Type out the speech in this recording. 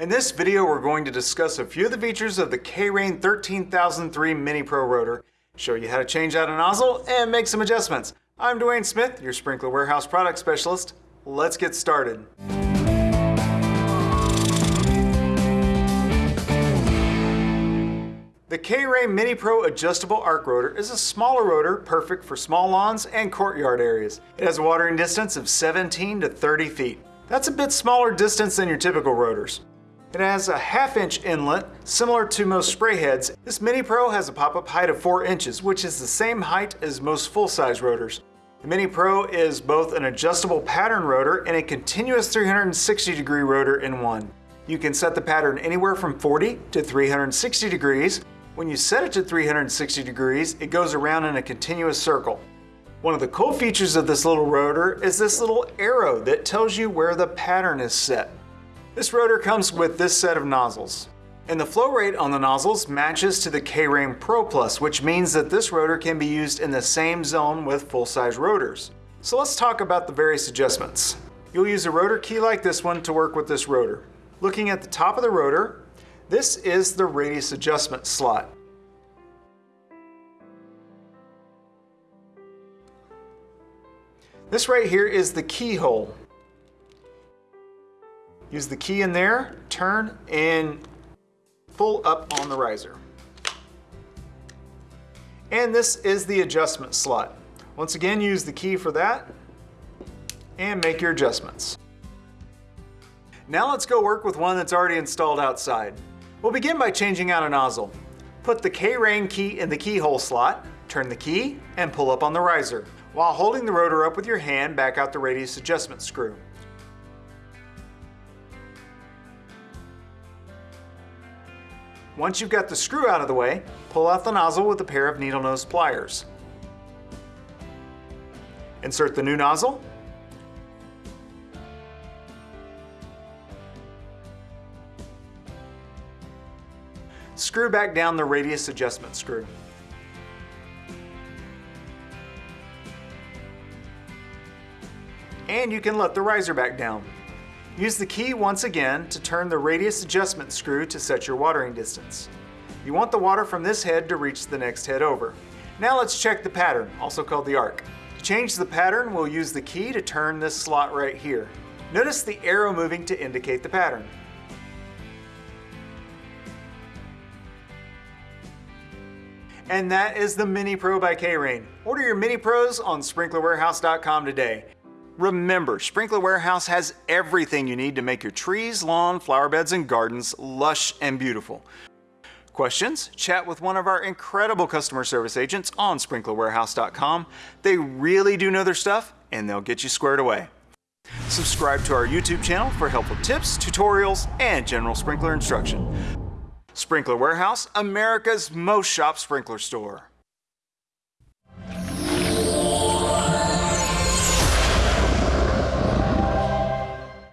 In this video, we're going to discuss a few of the features of the K-Rain 13003 Mini Pro Rotor, show you how to change out a nozzle, and make some adjustments. I'm Dwayne Smith, your Sprinkler Warehouse Product Specialist. Let's get started. The K-Rain Mini Pro Adjustable Arc Rotor is a smaller rotor perfect for small lawns and courtyard areas. It has a watering distance of 17 to 30 feet. That's a bit smaller distance than your typical rotors. It has a half inch inlet, similar to most spray heads. This Mini Pro has a pop-up height of 4 inches, which is the same height as most full-size rotors. The Mini Pro is both an adjustable pattern rotor and a continuous 360 degree rotor in one. You can set the pattern anywhere from 40 to 360 degrees. When you set it to 360 degrees, it goes around in a continuous circle. One of the cool features of this little rotor is this little arrow that tells you where the pattern is set. This rotor comes with this set of nozzles. And the flow rate on the nozzles matches to the K-Rain Pro Plus, which means that this rotor can be used in the same zone with full-size rotors. So let's talk about the various adjustments. You'll use a rotor key like this one to work with this rotor. Looking at the top of the rotor, this is the radius adjustment slot. This right here is the keyhole. Use the key in there, turn, and pull up on the riser. And this is the adjustment slot. Once again, use the key for that and make your adjustments. Now let's go work with one that's already installed outside. We'll begin by changing out a nozzle. Put the K-Rain key in the keyhole slot, turn the key, and pull up on the riser. While holding the rotor up with your hand, back out the radius adjustment screw. Once you've got the screw out of the way, pull out the nozzle with a pair of needle nose pliers. Insert the new nozzle. Screw back down the radius adjustment screw. And you can let the riser back down. Use the key once again to turn the radius adjustment screw to set your watering distance. You want the water from this head to reach the next head over. Now let's check the pattern, also called the arc. To change the pattern, we'll use the key to turn this slot right here. Notice the arrow moving to indicate the pattern. And that is the Mini Pro by K-Rain. Order your Mini Pros on sprinklerwarehouse.com today. Remember, Sprinkler Warehouse has everything you need to make your trees, lawn, flower beds, and gardens lush and beautiful. Questions? Chat with one of our incredible customer service agents on sprinklerwarehouse.com. They really do know their stuff and they'll get you squared away. Subscribe to our YouTube channel for helpful tips, tutorials, and general sprinkler instruction. Sprinkler Warehouse, America's most shop sprinkler store.